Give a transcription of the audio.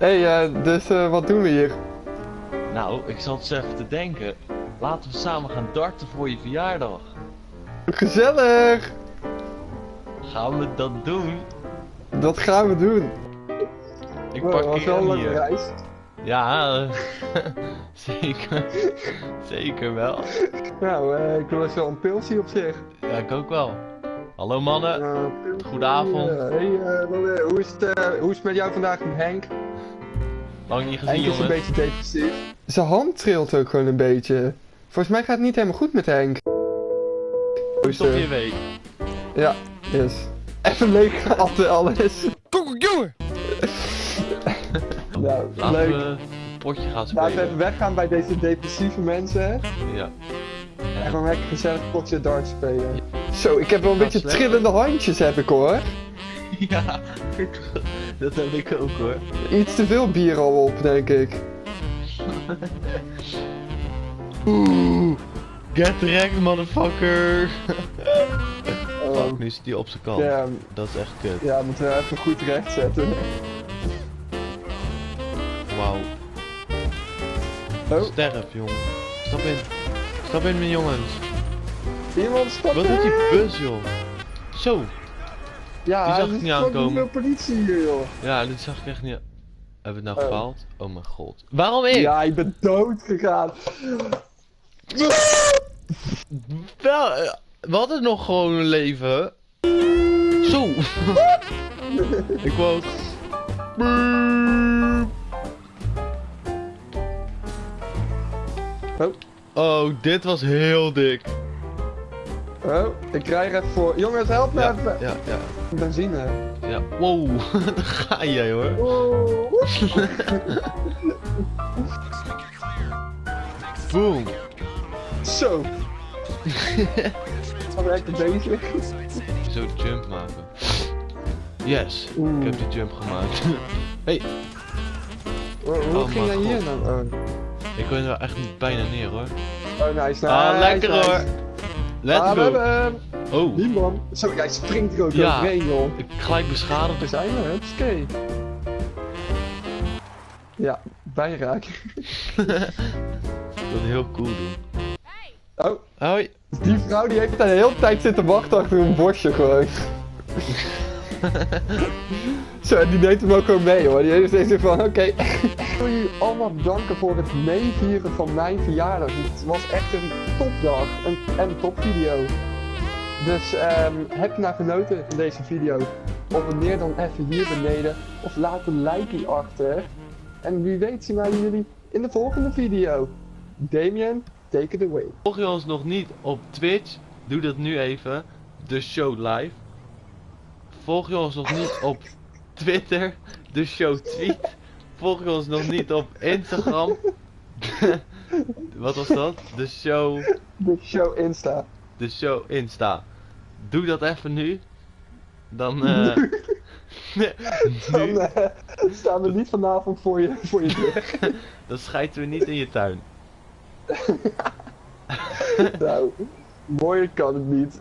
Hé, hey, eh, dus eh, wat doen we hier? Nou, ik zat eens even te denken. Laten we samen gaan darten voor je verjaardag. Gezellig! Gaan we dat doen? Dat gaan we doen. Ik was wel parkeer een hier. reis. Ja, zeker. Zeker wel. Nou, eh, ik wil wel een pilsie op zich. Ja, ik ook wel. Hallo mannen. Goedenavond. hey, eh, eh, hoe, is het, eh, hoe is het met jou vandaag, Henk? Lang niet gezien Henk is een beetje depressief. Zijn hand trilt ook gewoon een beetje. Volgens mij gaat het niet helemaal goed met Henk. Stop eh, je week. Ja, yes. Even leeg altijd alles. jongen! Nou, Laten leuk. we een potje gaan Laten we even spelen. weggaan bij deze depressieve mensen. Ja. En gewoon lekker gezellig potje dart spelen. Zo, ik heb wel een beetje slecht. trillende handjes heb ik hoor. Ja, dat heb ik ook hoor. Iets te veel bier al op, denk ik. Oeh, get wrecked motherfucker. Oh, nu zit hij op zijn kant. Dat is echt kut. ja, moeten we even goed recht zetten. Wauw. Oh, Sterf, jongen. Stap in. Stap in, mijn jongens. Iemand stapt Wat doet die bus, joh? Zo. Ja, Die zag ik niet aankomen. veel politie hier, joh. Ja, dit zag ik echt niet. Hebben we het nou Oh. gefaald? Oh mijn god. Waarom ik? Ja, ik ben dood gegaan. Wel, eh, we hadden nog gewoon een leven. Zo. ik wou. Oh, Oh, dit was heel dik. Oh, ik krijg even voor. Jongens, help me Ja, even. ja, ja. Benzine. ja. Wow, daar ga jij hoor. Oh. Boom. Zo. Lekker bezig. Zo de jump maken. Yes, ik heb de jump gemaakt. hey, Hoe, hoe Oh, ging jij hier God. nou? ik ben er wel echt bijna neer hoor. Oh, oh nice, nice. ah, lekker nice. hoor. Let's ah, we hebben hem. Oh, Die man. Zo, jij springt er ook Ja. overheen, joh. ik gelijk beschadigd. Daar zijn we, hupskee. Ja, bijraken. Ik wil het heel cool doen. Oh, Hoi. die vrouw die heeft de hele tijd zitten wachten achter een bosje gewoon. Zo, die neemt hem ook gewoon mee hoor. Die heeft steeds van, oké. Ik wil jullie allemaal bedanken voor het meevieren van mijn verjaardag. Het was echt een topdag en een topvideo. Dus ehm, heb je nou genoten van deze video? Abonneer dan even hier beneden of laat een like achter. En wie weet zien wij jullie in de volgende video. Damien, take it away. Volg je ons nog niet op Twitch? Doe dat nu even. De show live. Volg je ons nog niet op Twitter? De show tweet. Volg je ons nog niet op Instagram? Wat was dat? De show. De show Insta. De show Insta. Doe dat even nu. Dan. eh Dan nu, eh, staan we niet vanavond voor je, voor je deur. dan schijten we niet in je tuin. nou, mooier kan het niet.